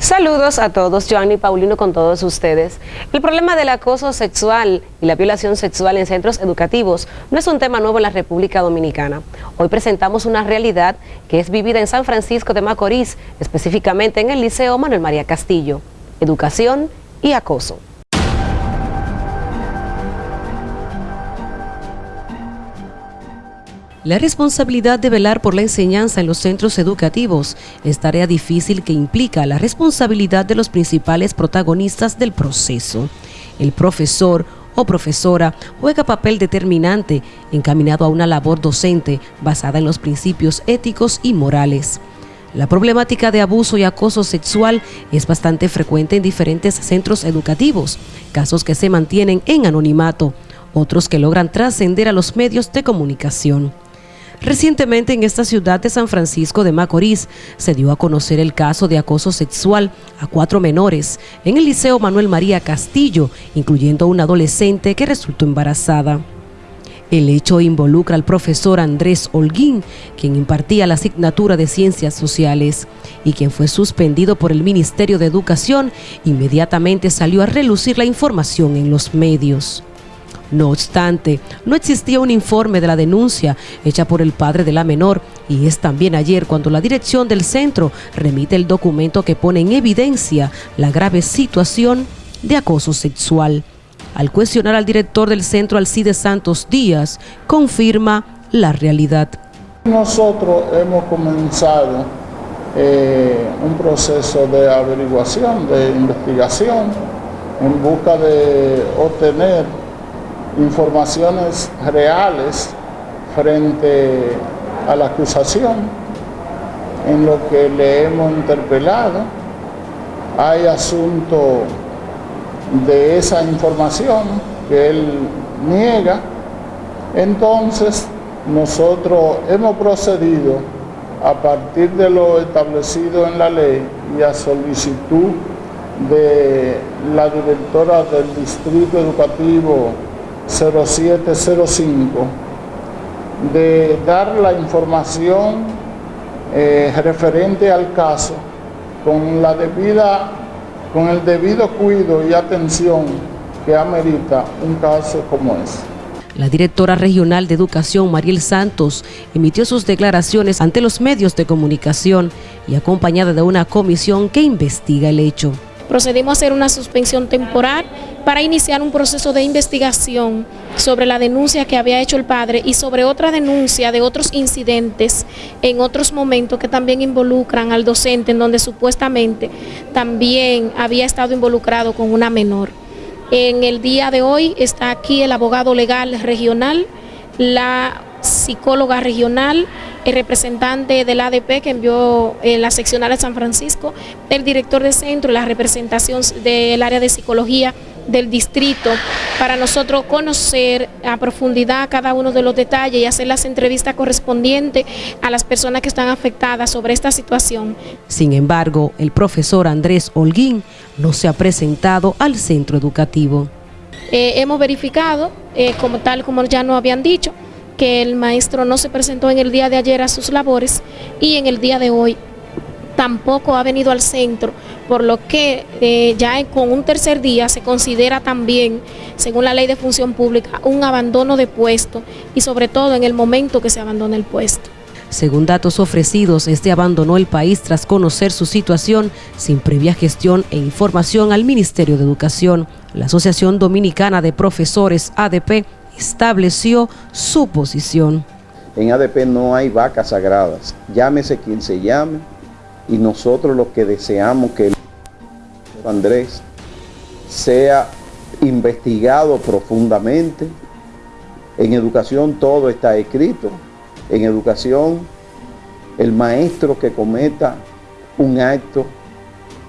Saludos a todos, Joanny Paulino con todos ustedes. El problema del acoso sexual y la violación sexual en centros educativos no es un tema nuevo en la República Dominicana. Hoy presentamos una realidad que es vivida en San Francisco de Macorís, específicamente en el Liceo Manuel María Castillo. Educación y acoso. La responsabilidad de velar por la enseñanza en los centros educativos es tarea difícil que implica la responsabilidad de los principales protagonistas del proceso. El profesor o profesora juega papel determinante encaminado a una labor docente basada en los principios éticos y morales. La problemática de abuso y acoso sexual es bastante frecuente en diferentes centros educativos, casos que se mantienen en anonimato, otros que logran trascender a los medios de comunicación. Recientemente en esta ciudad de San Francisco de Macorís se dio a conocer el caso de acoso sexual a cuatro menores en el Liceo Manuel María Castillo, incluyendo una adolescente que resultó embarazada. El hecho involucra al profesor Andrés Holguín, quien impartía la asignatura de Ciencias Sociales y quien fue suspendido por el Ministerio de Educación, inmediatamente salió a relucir la información en los medios. No obstante, no existía un informe de la denuncia hecha por el padre de la menor y es también ayer cuando la dirección del centro remite el documento que pone en evidencia la grave situación de acoso sexual. Al cuestionar al director del centro, Alcide Santos Díaz, confirma la realidad. Nosotros hemos comenzado eh, un proceso de averiguación, de investigación, en busca de obtener informaciones reales frente a la acusación en lo que le hemos interpelado. Hay asunto de esa información que él niega. Entonces, nosotros hemos procedido a partir de lo establecido en la ley y a solicitud de la directora del Distrito Educativo 0705 de dar la información eh, referente al caso con la debida con el debido cuidado y atención que amerita un caso como ese. La directora regional de Educación, Mariel Santos, emitió sus declaraciones ante los medios de comunicación y acompañada de una comisión que investiga el hecho procedimos a hacer una suspensión temporal para iniciar un proceso de investigación sobre la denuncia que había hecho el padre y sobre otra denuncia de otros incidentes en otros momentos que también involucran al docente en donde supuestamente también había estado involucrado con una menor. En el día de hoy está aquí el abogado legal regional, la psicóloga regional, el representante del ADP que envió en eh, la seccional de San Francisco, el director de centro, la representación del área de psicología del distrito, para nosotros conocer a profundidad cada uno de los detalles y hacer las entrevistas correspondientes a las personas que están afectadas sobre esta situación. Sin embargo, el profesor Andrés Holguín no se ha presentado al centro educativo. Eh, hemos verificado, eh, como tal como ya nos habían dicho, que el maestro no se presentó en el día de ayer a sus labores y en el día de hoy tampoco ha venido al centro, por lo que eh, ya con un tercer día se considera también, según la ley de función pública, un abandono de puesto y sobre todo en el momento que se abandona el puesto. Según datos ofrecidos, este abandonó el país tras conocer su situación sin previa gestión e información al Ministerio de Educación. La Asociación Dominicana de Profesores, ADP, estableció su posición. En ADP no hay vacas sagradas, llámese quien se llame, y nosotros lo que deseamos que Andrés sea investigado profundamente. En educación todo está escrito. En educación, el maestro que cometa un acto,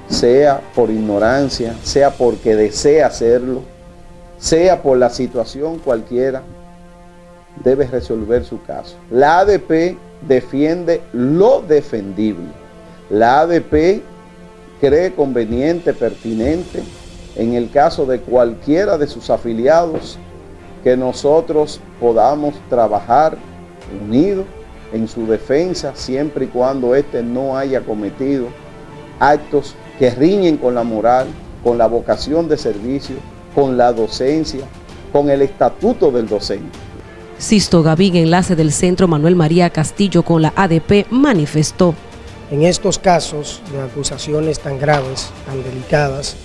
sea por ignorancia, sea porque desea hacerlo, sea por la situación cualquiera, debe resolver su caso. La ADP defiende lo defendible. La ADP cree conveniente, pertinente, en el caso de cualquiera de sus afiliados, que nosotros podamos trabajar unidos en su defensa, siempre y cuando éste no haya cometido actos que riñen con la moral, con la vocación de servicio, con la docencia, con el estatuto del docente. Sisto Gavín, enlace del Centro Manuel María Castillo con la ADP, manifestó. En estos casos de acusaciones tan graves, tan delicadas,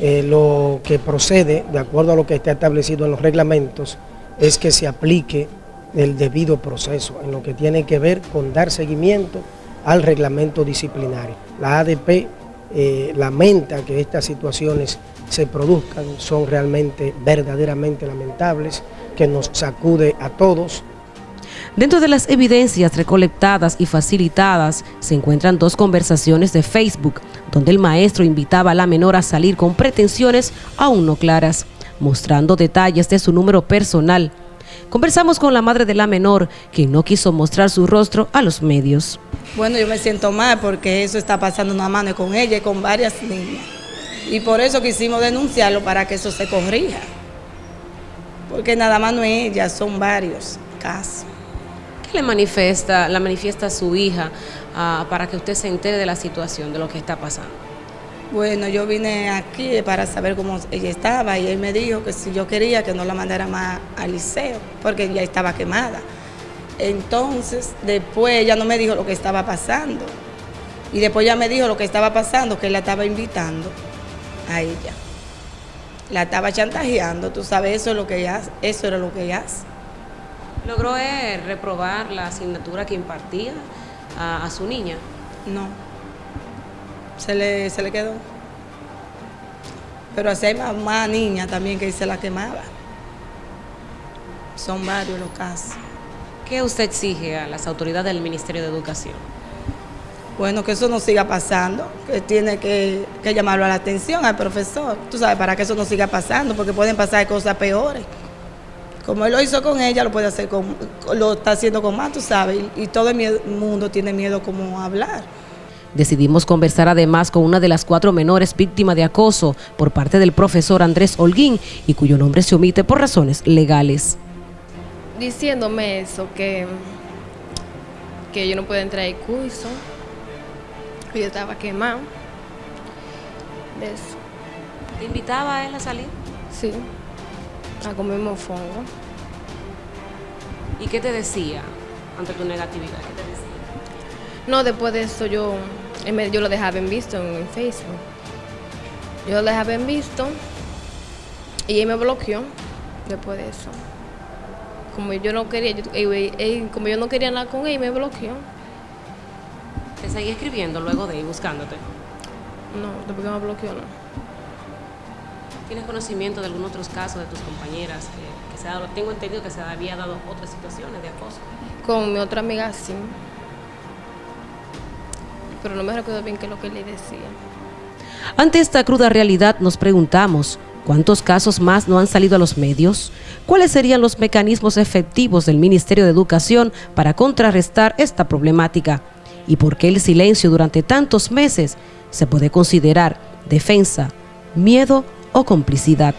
eh, lo que procede, de acuerdo a lo que está establecido en los reglamentos, es que se aplique el debido proceso en lo que tiene que ver con dar seguimiento al reglamento disciplinario. La ADP eh, lamenta que estas situaciones se produzcan, son realmente verdaderamente lamentables, que nos sacude a todos. Dentro de las evidencias recolectadas y facilitadas se encuentran dos conversaciones de Facebook, donde el maestro invitaba a la menor a salir con pretensiones aún no claras, mostrando detalles de su número personal. Conversamos con la madre de la menor, quien no quiso mostrar su rostro a los medios. Bueno, yo me siento mal porque eso está pasando una mano con ella y con varias niñas. Y por eso quisimos denunciarlo para que eso se corrija. Porque nada más no es ella, son varios casos. ¿Qué le manifiesta, la manifiesta a su hija ah, para que usted se entere de la situación, de lo que está pasando? Bueno, yo vine aquí para saber cómo ella estaba y él me dijo que si yo quería que no la mandara más al liceo, porque ella estaba quemada. Entonces, después ella no me dijo lo que estaba pasando. Y después ella me dijo lo que estaba pasando, que él la estaba invitando a ella. La estaba chantajeando, tú sabes, eso, es lo que ella, eso era lo que ella hace. ¿Logró él reprobar la asignatura que impartía a, su niña? No, se le, se le quedó. Pero así hay más, más niñas también que se la quemaba. Son varios los casos. ¿Qué usted exige a las autoridades del Ministerio de Educación? Bueno, que eso no siga pasando, que tiene que, llamarlo a la atención al profesor, tú sabes, para que eso no siga pasando, porque pueden pasar cosas peores. Como él lo hizo con ella, lo puede hacer con, lo está haciendo con más, tú sabes, y, todo el mundo tiene miedo como hablar. Decidimos conversar además con una de las cuatro menores víctimas de acoso por parte del profesor Andrés Holguín y cuyo nombre se omite por razones legales. Diciéndome eso, que, que yo no puedo entrar al curso, yo estaba quemado de eso. ¿Te invitaba a él a salir? Sí, a comer mofongo. ¿Y qué te decía ante tu negatividad? ¿Qué te decía? No, después de eso yo, yo lo dejaba en visto en, Facebook. Yo lo dejaba en visto y él me bloqueó después de eso. Como yo no quería, como yo no quería nada con él, me bloqueó. ¿Te seguí escribiendo luego de ir buscándote? No, después que me bloqueó, no. ¿Tienes conocimiento de algunos otros casos de tus compañeras que, se ha dado? Tengo entendido que se había dado otras situaciones de acoso. Con mi otra amiga sí. Pero no me recuerdo bien qué es lo que le decía. Ante esta cruda realidad nos preguntamos, ¿cuántos casos más no han salido a los medios? ¿Cuáles serían los mecanismos efectivos del Ministerio de Educación para contrarrestar esta problemática? Y por qué el silencio durante tantos meses se puede considerar defensa, miedo o complicidad.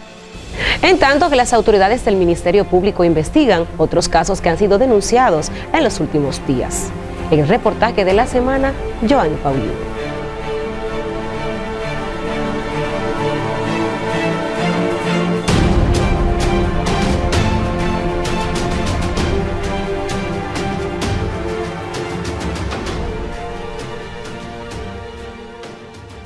En tanto que las autoridades del Ministerio Público investigan otros casos que han sido denunciados en los últimos días. El reportaje de la semana, Joan Paulino.